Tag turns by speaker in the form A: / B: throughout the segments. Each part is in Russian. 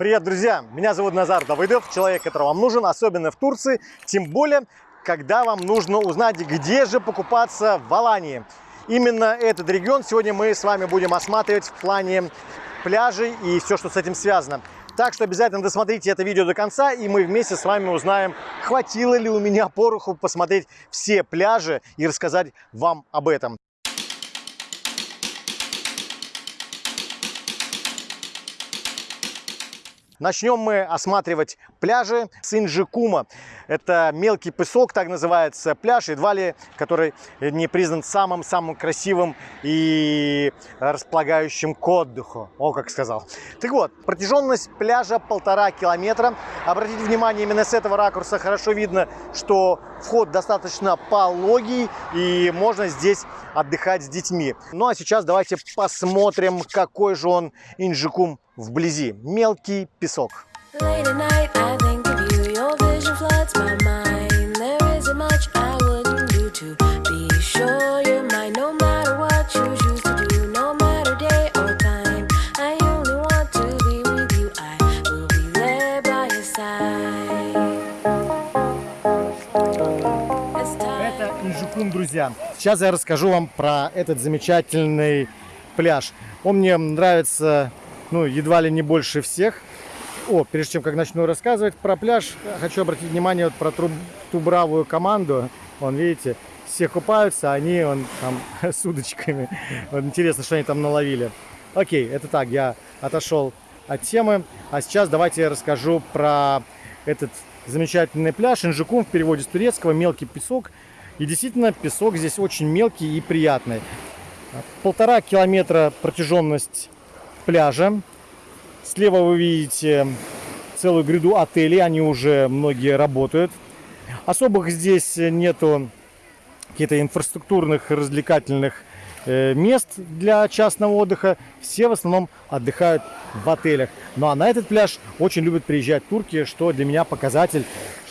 A: Привет, друзья! Меня зовут Назар Давыдов, человек, который вам нужен, особенно в Турции, тем более, когда вам нужно узнать, где же покупаться в Алании. Именно этот регион сегодня мы с вами будем осматривать в плане пляжей и все, что с этим связано. Так что обязательно досмотрите это видео до конца, и мы вместе с вами узнаем, хватило ли у меня пороху посмотреть все пляжи и рассказать вам об этом. Начнем мы осматривать пляжи Синджикума. Это мелкий песок, так называется пляж, едва ли, который не признан самым-самым красивым и располагающим к отдыху. О, как сказал. Так вот, протяженность пляжа полтора километра. Обратите внимание, именно с этого ракурса хорошо видно, что вход достаточно пологий и можно здесь отдыхать с детьми. Ну а сейчас давайте посмотрим, какой же он Инджикум вблизи. Мелкий песок. Это друзья. Сейчас я расскажу вам про этот замечательный пляж. Он мне нравится ну, едва ли не больше всех. О, прежде чем как начну рассказывать про пляж, хочу обратить внимание вот про ту, ту бравую команду. Вон, видите, все купаются, а они вон, там с удочками. Вот интересно, что они там наловили. Окей, это так, я отошел от темы. А сейчас давайте я расскажу про этот замечательный пляж. Инжикум в переводе с турецкого, мелкий песок. И действительно, песок здесь очень мелкий и приятный. Полтора километра протяженность пляжа. Слева вы видите целую гряду отелей, они уже многие работают. Особых здесь нету каких-то инфраструктурных развлекательных э, мест для частного отдыха. Все в основном отдыхают в отелях. Ну а на этот пляж очень любят приезжать турки, что для меня показатель,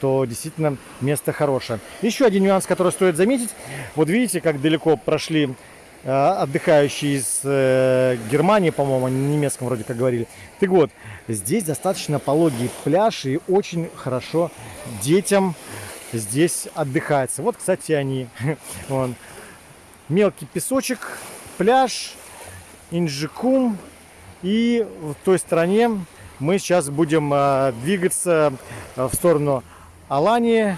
A: что действительно место хорошее. Еще один нюанс, который стоит заметить. Вот видите, как далеко прошли Э, отдыхающие из э, Германии, по-моему, они немецком вроде как говорили. Так вот, здесь достаточно пологий пляж и очень хорошо детям здесь отдыхается. Вот, кстати, они. Вон. Мелкий песочек, пляж, Инджикум. И в той стороне мы сейчас будем э, двигаться в сторону Алании,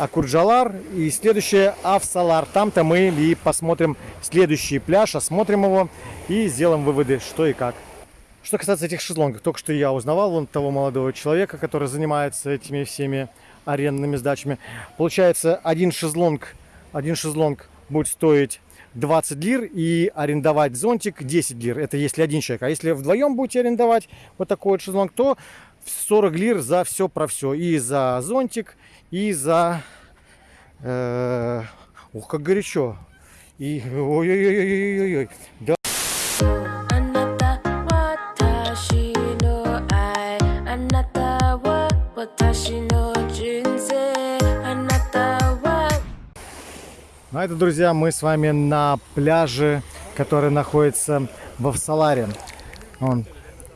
A: Акурджалар и следующее Авсалар. Там-то мы и посмотрим следующий пляж, осмотрим его и сделаем выводы, что и как. Что касается этих шезлонгов, только что я узнавал вон того молодого человека, который занимается этими всеми арендными сдачами. Получается, один шезлонг, один шезлонг будет стоить 20 лир и арендовать зонтик 10 лир. Это если один человек. А если вдвоем будете арендовать вот такой вот шезлонг, то 40 лир за все про все. И за зонтик, и за... Э, ух, как горячо. И... Ой-ой-ой-ой-ой. Да. Ну, а это, друзья, мы с вами на пляже, который находится в Авсаларе. Он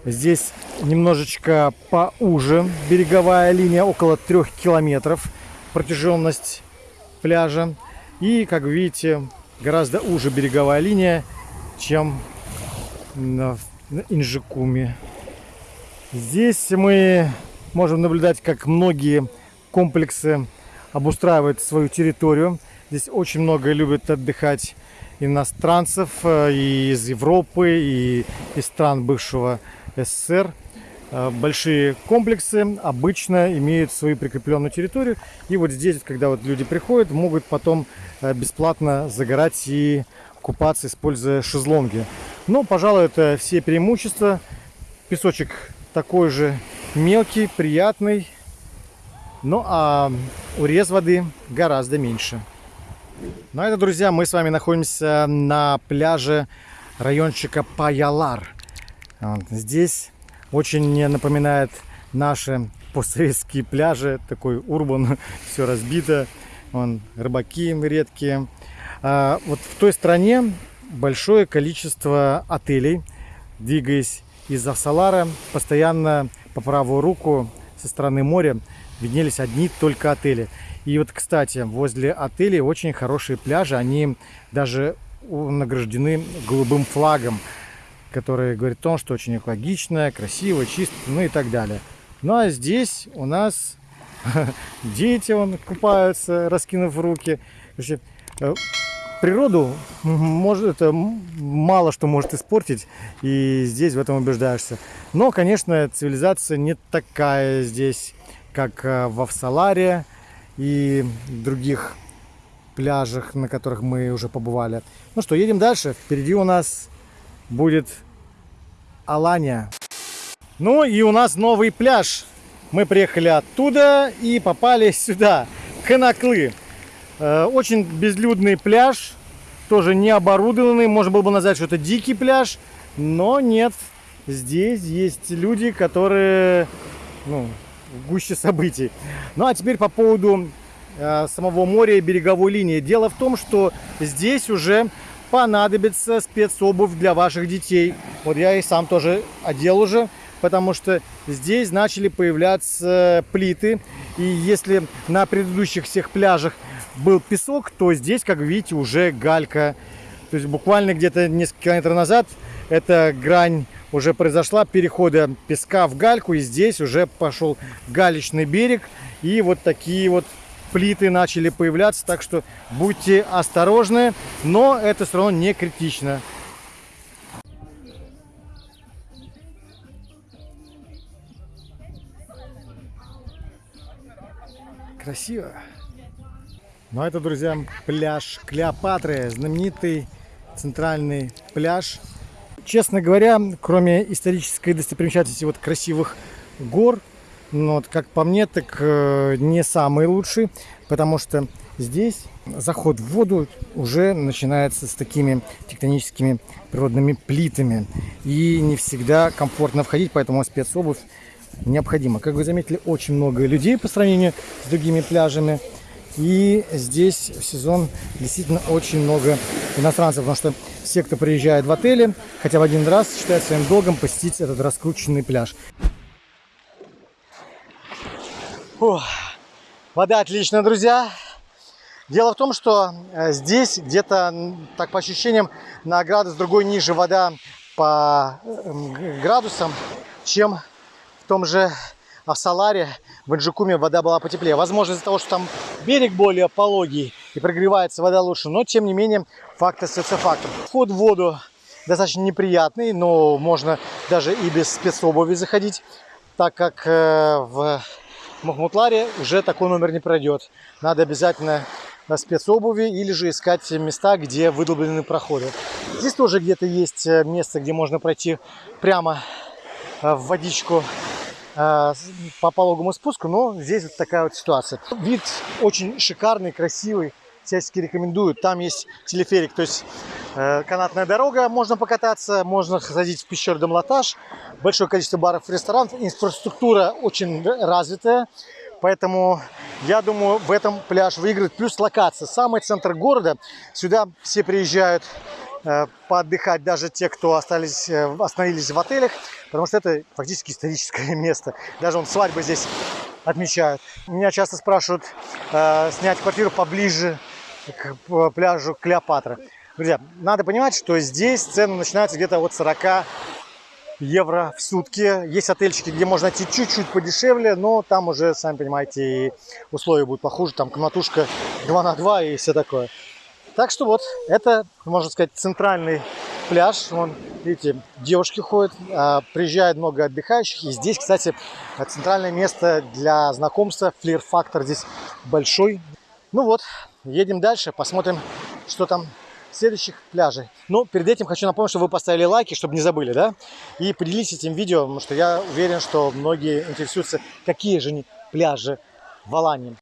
A: Здесь немножечко поуже береговая линия, около трех километров протяженность пляжа. И, как видите, гораздо уже береговая линия, чем на Инжикуме. Здесь мы можем наблюдать, как многие комплексы обустраивают свою территорию. Здесь очень много любят отдыхать иностранцев э, и из Европы, и из стран бывшего СССР. Э, большие комплексы обычно имеют свою прикрепленную территорию. И вот здесь, когда вот люди приходят, могут потом э, бесплатно загорать и купаться, используя шезлонги. Но, пожалуй, это все преимущества. Песочек такой же мелкий, приятный. Ну а урез воды гораздо меньше. Ну а это, друзья, мы с вами находимся на пляже райончика Паялар. Здесь очень напоминает наши постсоветские пляжи, такой урбан, все разбито, вон, рыбаки редкие. А вот в той стране большое количество отелей. Двигаясь из Авсалара постоянно по правую руку со стороны моря виднелись одни только отели. И вот, кстати, возле отелей очень хорошие пляжи, они даже награждены голубым флагом, который говорит о том, что очень экологично, красиво, чисто, ну и так далее. Ну а здесь у нас дети вон, купаются, раскинув руки. Короче, э, природу может, это мало что может испортить, и здесь в этом убеждаешься. Но, конечно, цивилизация не такая здесь, как э, в Авсаларе и других пляжах, на которых мы уже побывали. Ну что, едем дальше. Впереди у нас будет Алания. Ну и у нас новый пляж. Мы приехали оттуда и попали сюда, Канаклы. Э, очень безлюдный пляж, тоже не оборудованный. Можно было бы назвать, что это дикий пляж, но нет. Здесь есть люди, которые ну, в гуще событий. Ну а теперь по поводу э, самого моря и береговой линии. Дело в том, что здесь уже понадобится спецобувь для ваших детей. Вот я и сам тоже одел уже, потому что здесь начали появляться плиты. И если на предыдущих всех пляжах был песок, то здесь, как видите, уже галька. То есть буквально где-то несколько километров назад эта грань уже произошла перехода песка в гальку. И здесь уже пошел галечный берег. И вот такие вот плиты начали появляться. Так что будьте осторожны, но это все равно не критично. Красиво. Ну а это, друзья, пляж Клеопатры, знаменитый центральный пляж. Честно говоря, кроме исторической достопримечательности вот красивых гор, ну, вот, как по мне, так э, не самый лучший, потому что здесь заход в воду уже начинается с такими тектоническими природными плитами. И не всегда комфортно входить, поэтому спецобувь необходима. Как вы заметили, очень много людей по сравнению с другими пляжами. И здесь в сезон действительно очень много иностранцев, потому что все, кто приезжает в отели, хотя бы один раз считают своим долгом посетить этот раскрученный пляж. Фух. Вода отличная, друзья. Дело в том, что э, здесь где-то, так по ощущениям, на градус другой ниже вода по градусам, чем в том же Авсаларе, в Инджикуме вода была потеплее. Возможно, из-за того, что там берег более пологий и прогревается вода лучше, но тем не менее факт остается фактом. Вход в воду достаточно неприятный, но можно даже и без спецобуви заходить, так как э, в Махмутларе уже такой номер не пройдет. Надо обязательно на спецобуви или же искать места, где выдолблены проходы. Здесь тоже где-то есть э, место, где можно пройти прямо э, в водичку Э, по пологому спуску, но здесь вот такая вот ситуация. Вид очень шикарный, красивый, всячески рекомендую. Там есть телеферик, то есть э, канатная дорога, можно покататься, можно ходить в пещеру Домлатаж, большое количество баров и ресторанов, инфраструктура очень развитая, поэтому я думаю, в этом пляж выиграет. Плюс локация, самый центр города, сюда все приезжают Э, поотдыхать даже те, кто остались, э, остановились в отелях, потому что это фактически историческое место. Даже он свадьбы здесь отмечают. Меня часто спрашивают э, снять квартиру поближе к пляжу Клеопатра. Друзья, надо понимать, что здесь цены начинаются где-то от 40 евро в сутки. Есть отельчики, где можно найти чуть-чуть подешевле, но там уже, сами понимаете, условия будут похуже. Там комнатушка 2 на 2 и все такое. Так что вот, это, можно сказать, центральный пляж. Вон, видите, девушки ходят, а, приезжает много отдыхающих. И здесь, кстати, центральное место для знакомства. Флир-фактор здесь большой. Ну вот, едем дальше, посмотрим, что там следующих пляжей. Но перед этим хочу напомнить, что вы поставили лайки, чтобы не забыли, да? И поделитесь этим видео, потому что я уверен, что многие интересуются, какие же пляжи в Алании.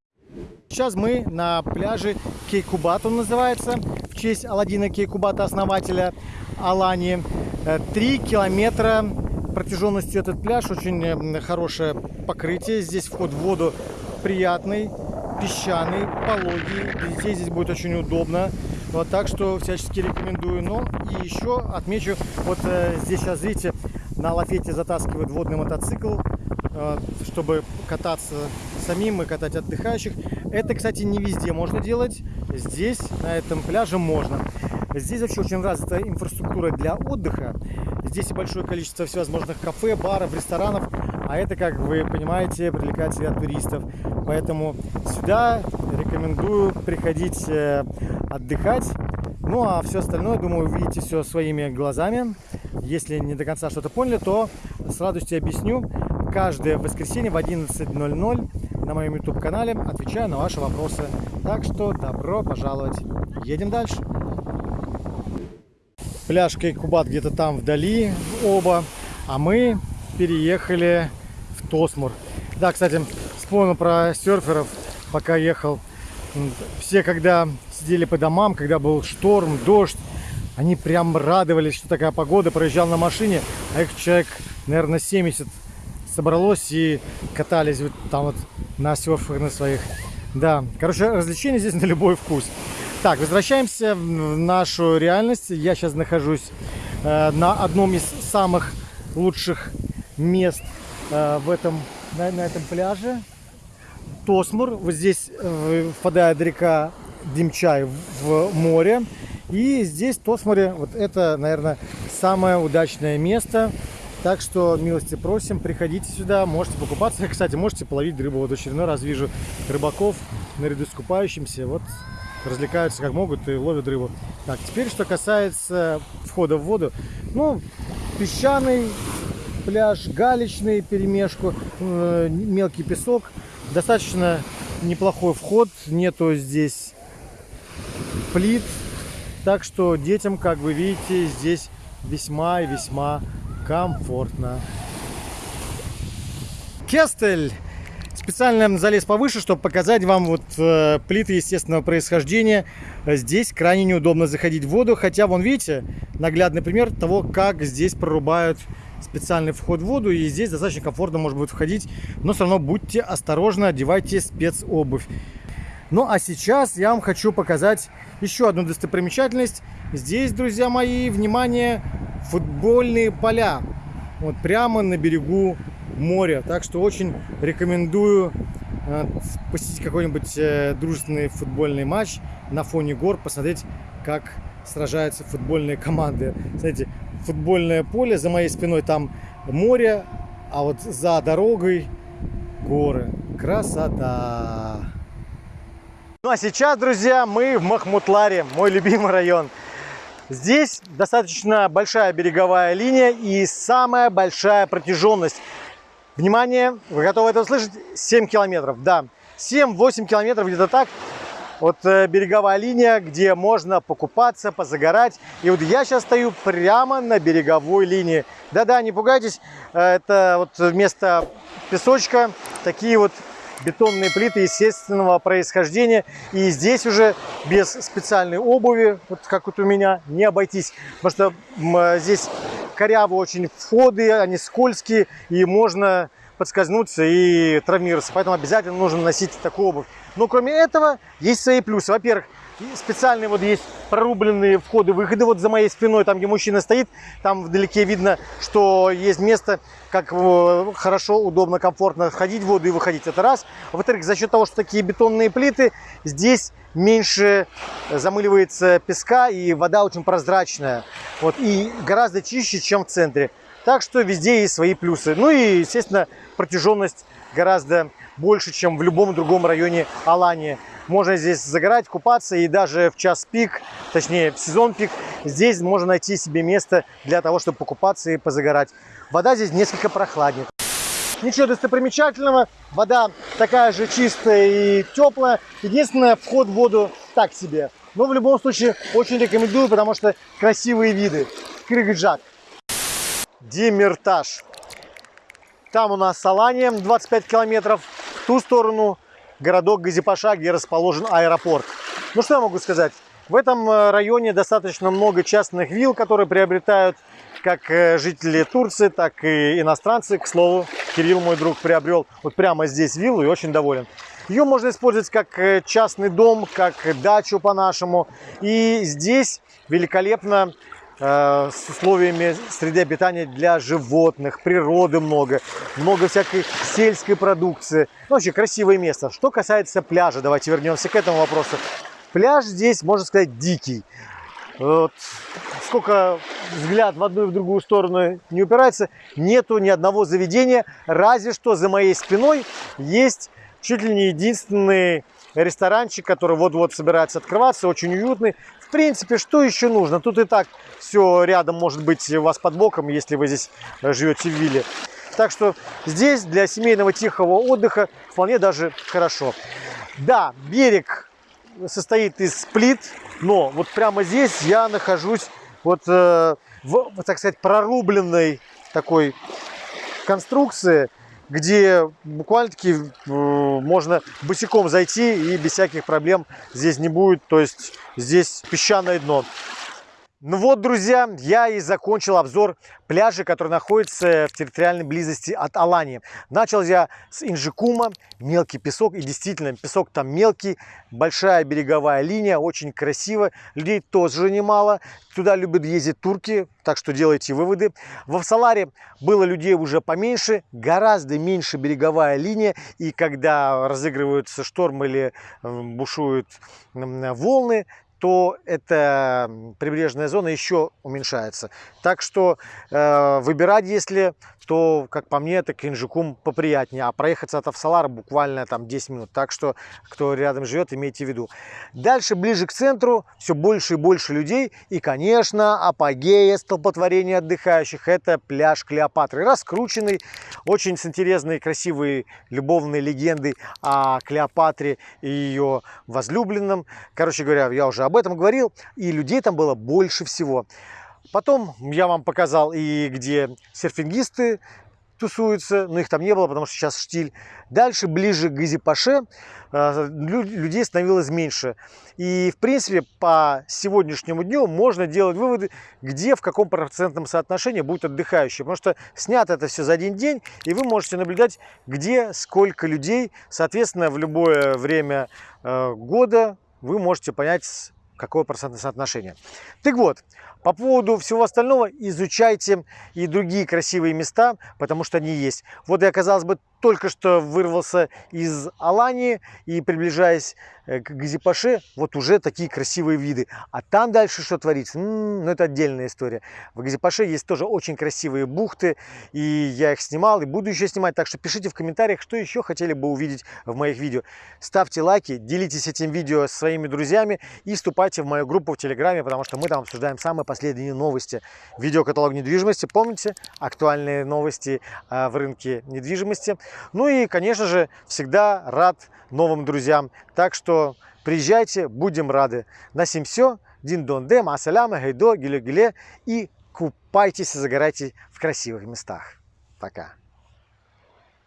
A: Сейчас мы на пляже Кейкубат, он называется, в честь Аладдина Кейкубата, основателя Алании. Э, три километра протяженностью этот пляж, очень э, хорошее покрытие. Здесь вход в воду приятный, песчаный, пологий. Детей здесь будет очень удобно. Вот так что всячески рекомендую. Но и еще отмечу, вот э, здесь сейчас, видите, на лафете затаскивают водный мотоцикл, э, чтобы кататься самим и катать отдыхающих. Это, кстати, не везде можно делать. Здесь, на этом пляже, можно. Здесь вообще очень развита инфраструктура для отдыха. Здесь большое количество всевозможных кафе, баров, ресторанов. А это, как вы понимаете, привлекает себя туристов. Поэтому сюда рекомендую приходить э, отдыхать. Ну а все остальное, думаю, вы видите все своими глазами. Если не до конца что-то поняли, то с радостью объясню. Каждое воскресенье в 11.00 на моем YouTube канале отвечаю на ваши вопросы. Так что добро пожаловать. Едем дальше. Пляж Кейкубат где-то там вдали оба, а мы переехали Тосмур. Да, кстати, вспомнил про серферов, пока ехал. Все, когда сидели по домам, когда был шторм, дождь, они прям радовались, что такая погода. Проезжал на машине, а их человек, наверное, 70 собралось и катались вот там вот на серфах на своих. Да, короче, развлечения здесь на любой вкус. Так, возвращаемся в нашу реальность. Я сейчас нахожусь э, на одном из самых лучших мест в этом, на, на этом пляже. Тосмур. Вот здесь э, впадает река Димчай в море. И здесь, в Тосмуре, вот это, наверное, самое удачное место. Так что милости просим, приходите сюда, можете покупаться. Кстати, можете половить рыбу. Вот очередной раз вижу рыбаков наряду с купающимся. Вот развлекаются как могут и ловят рыбу. Так, теперь что касается входа в воду. Ну, песчаный пляж, галечный перемешку, э, мелкий песок. Достаточно неплохой вход, нету здесь плит. Так что детям, как вы видите, здесь весьма и весьма комфортно. Кестель Специально залез повыше, чтобы показать вам вот э, плиты естественного происхождения. Здесь крайне неудобно заходить в воду, хотя, вон видите, наглядный пример того, как здесь прорубают специальный вход в воду, и здесь достаточно комфортно может быть входить, но все равно будьте осторожны, одевайте спецобувь. Ну а сейчас я вам хочу показать еще одну достопримечательность. Здесь, друзья мои, внимание, футбольные поля. Вот прямо на берегу моря. Так что очень рекомендую э, посетить какой-нибудь э, дружественный футбольный матч на фоне гор, посмотреть, как сражаются футбольные команды. Смотрите, футбольное поле, за моей спиной там море, а вот за дорогой горы. Красота! Ну а сейчас, друзья, мы в Махмутларе, мой любимый район. Здесь достаточно большая береговая линия и самая большая протяженность Внимание, вы готовы это услышать? 7 километров, да. 7-8 километров, где-то так. Вот э, береговая линия, где можно покупаться, позагорать. И вот я сейчас стою прямо на береговой линии. Да-да, не пугайтесь, э, это вот вместо песочка такие вот бетонные плиты естественного происхождения. И здесь уже без специальной обуви, вот как вот у меня, не обойтись. Потому что здесь корявые очень входы, они скользкие, и можно подскользнуться и травмироваться. Поэтому обязательно нужно носить такую обувь. Но кроме этого, есть свои плюсы. Во-первых, специальные вот есть прорубленные входы-выходы. Вот за моей спиной, там где мужчина стоит, там вдалеке видно, что есть место, как э, хорошо, удобно, комфортно входить в воду и выходить. Это раз. Во-вторых, за счет того, что такие бетонные плиты, здесь меньше замыливается песка и вода очень прозрачная. Вот, и гораздо чище, чем в центре. Так что везде есть свои плюсы. Ну и, естественно, протяженность гораздо больше, чем в любом другом районе Алании. Можно здесь загорать, купаться и даже в час пик, точнее в сезон пик, здесь можно найти себе место для того, чтобы покупаться и позагорать. Вода здесь несколько прохладнее. Ничего достопримечательного, вода такая же чистая и теплая. Единственное, вход в воду так себе. Но в любом случае очень рекомендую, потому что красивые виды. Крыгджак. Демиртаж. Там у нас Салания 25 километров. Ту сторону городок Газипаша, где расположен аэропорт. Ну что я могу сказать? В этом э, районе достаточно много частных вилл, которые приобретают как э, жители Турции, так и иностранцы. К слову, Кирилл, мой друг, приобрел вот прямо здесь виллу и очень доволен. Ее можно использовать как э, частный дом, как дачу по-нашему. И здесь великолепно с условиями среды обитания для животных, природы много, много всякой сельской продукции. Ну, вообще красивое место. Что касается пляжа, давайте вернемся к этому вопросу. Пляж здесь, можно сказать, дикий. Вот. Сколько взгляд в одну и в другую сторону не упирается, нету ни одного заведения, разве что за моей спиной есть чуть ли не единственный ресторанчик, который вот-вот собирается открываться, очень уютный. В принципе, что еще нужно? Тут и так все рядом может быть у вас под боком, если вы здесь живете в вилле. Так что здесь для семейного тихого отдыха вполне даже хорошо. Да, берег состоит из плит, но вот прямо здесь я нахожусь вот э, в, так сказать, прорубленной такой конструкции, где буквально-таки э, можно босиком зайти и без всяких проблем здесь не будет. То есть здесь песчаное дно. Ну вот, друзья, я и закончил обзор пляжа, который находится в территориальной близости от Алании. Начал я с Инжикума, мелкий песок, и действительно, песок там мелкий, большая береговая линия, очень красиво, людей тоже немало, туда любят ездить турки, так что делайте выводы. В Авсаларе было людей уже поменьше, гораздо меньше береговая линия, и когда разыгрываются шторм или э, бушуют волны, то эта прибрежная зона еще уменьшается. Так что э, выбирать, если, то, как по мне, это Кинжикум поприятнее. А проехаться от Авсалара буквально там 10 минут. Так что, кто рядом живет, имейте в виду. Дальше, ближе к центру, все больше и больше людей. И, конечно, апогея столпотворения отдыхающих. Это пляж Клеопатры. Раскрученный, очень с интересной, красивой любовной легендой о Клеопатре и ее возлюбленном. Короче говоря, я уже об этом говорил, и людей там было больше всего. Потом я вам показал и где серфингисты тусуются, но их там не было, потому что сейчас штиль. Дальше, ближе к Газипаше, э, людей становилось меньше. И, в принципе, по сегодняшнему дню можно делать выводы, где, в каком процентном соотношении будут отдыхающие. Потому что снято это все за один день, и вы можете наблюдать, где, сколько людей. Соответственно, в любое время э, года вы можете понять, какое процентное соотношение. Так вот, по поводу всего остального изучайте и другие красивые места, потому что они есть. Вот я, казалось бы, только что вырвался из Алании и приближаясь э, к Газипаше, вот уже такие красивые виды. А там дальше что творится? М -м, ну, это отдельная история. В Газипаше есть тоже очень красивые бухты, и я их снимал, и буду еще снимать. Так что пишите в комментариях, что еще хотели бы увидеть в моих видео. Ставьте лайки, делитесь этим видео с своими друзьями и вступайте в мою группу в Телеграме, потому что мы там обсуждаем самые последние новости. Видеокаталог недвижимости, помните? Актуальные новости э, в рынке недвижимости. Ну и, конечно же, всегда рад новым друзьям. Так что приезжайте, будем рады. На сим все. Дин дон де, масаляма, гейдо, гиле-гиле. И купайтесь и загорайте в красивых местах. Пока.